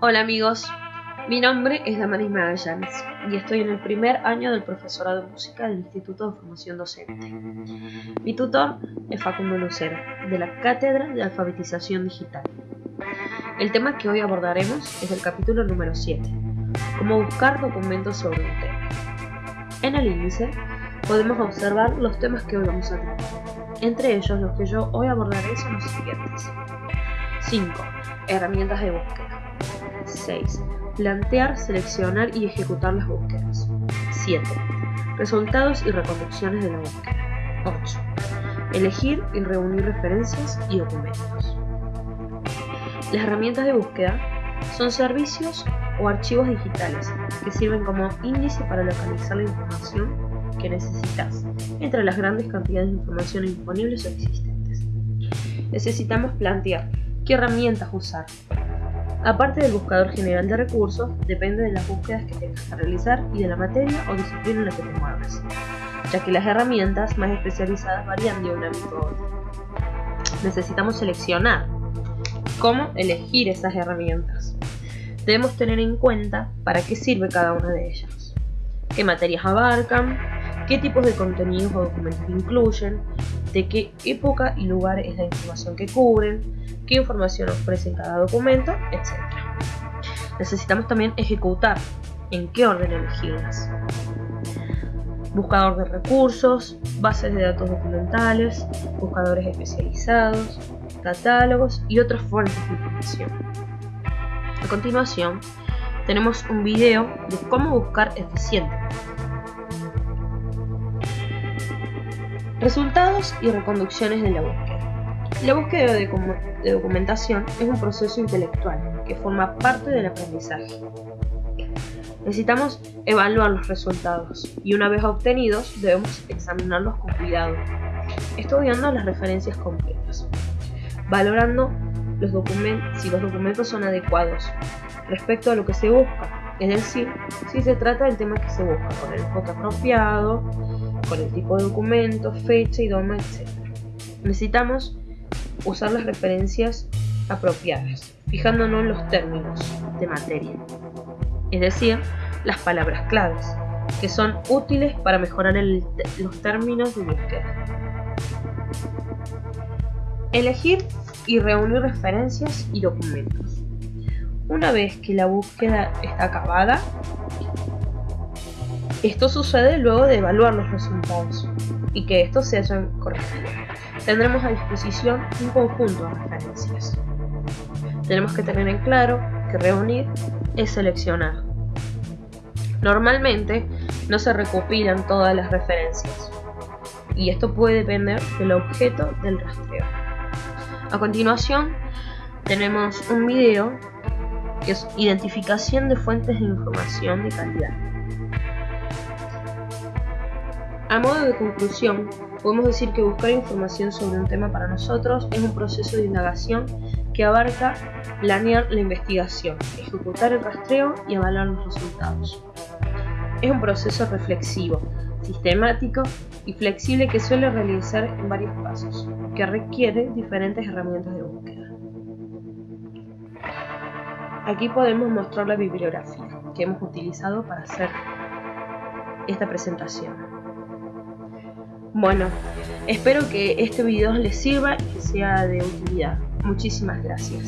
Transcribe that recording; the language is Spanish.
Hola amigos, mi nombre es Damaris Magallanes y estoy en el primer año del profesorado de música del Instituto de Formación Docente. Mi tutor es Facundo Lucero, de la Cátedra de Alfabetización Digital. El tema que hoy abordaremos es el capítulo número 7, cómo buscar documentos sobre un tema. En el índice podemos observar los temas que hoy vamos a tratar. Entre ellos, los que yo hoy abordaré son los siguientes. 5. Herramientas de búsqueda. 6. Plantear, seleccionar y ejecutar las búsquedas. 7. Resultados y reconducciones de la búsqueda. 8. Elegir y reunir referencias y documentos. Las herramientas de búsqueda son servicios o archivos digitales que sirven como índice para localizar la información que necesitas entre las grandes cantidades de información disponibles o existentes. Necesitamos plantear qué herramientas usar, Aparte del buscador general de recursos, depende de las búsquedas que tengas que realizar y de la materia o disciplina en la que te mueves, ya que las herramientas más especializadas varían de un ámbito a otro. Necesitamos seleccionar cómo elegir esas herramientas. Debemos tener en cuenta para qué sirve cada una de ellas, qué materias abarcan, qué tipos de contenidos o documentos incluyen, de qué época y lugar es la información que cubren, qué información ofrece cada documento, etc. Necesitamos también ejecutar en qué orden elegirlas. Buscador de recursos, bases de datos documentales, buscadores especializados, catálogos y otras fuentes de información. A continuación, tenemos un video de cómo buscar eficientemente. Resultados y reconducciones de la búsqueda. La búsqueda de, documentación es un proceso intelectual que forma parte del aprendizaje. Necesitamos evaluar los resultados y una vez obtenidos debemos examinarlos con cuidado, estudiando las referencias completas, valorando los si los documentos son adecuados respecto a lo que se busca, es decir, si se trata del tema que se busca con el enfoque apropiado, con el tipo de documento, fecha, idioma, etc. Necesitamos usar las referencias apropiadas, fijándonos en los términos de materia, es decir, las palabras claves, que son útiles para mejorar los términos de búsqueda. Elegir y reunir referencias y documentos. Una vez que la búsqueda está acabada, esto sucede luego de evaluar los resultados y que estos se hayan corregido. Tendremos a disposición un conjunto de referencias. Tenemos que tener en claro que reunir es seleccionar. Normalmente no se recopilan todas las referencias y esto puede depender del objeto del rastreo. A continuación tenemos un video es identificación de fuentes de información de calidad. A modo de conclusión, podemos decir que buscar información sobre un tema para nosotros es un proceso de indagación que abarca planear la investigación, ejecutar el rastreo y evaluar los resultados. Es un proceso reflexivo, sistemático y flexible que suele realizar en varios pasos, que requiere diferentes herramientas de búsqueda. Aquí podemos mostrar la bibliografía que hemos utilizado para hacer esta presentación. Bueno, espero que este video les sirva y que sea de utilidad. Muchísimas gracias.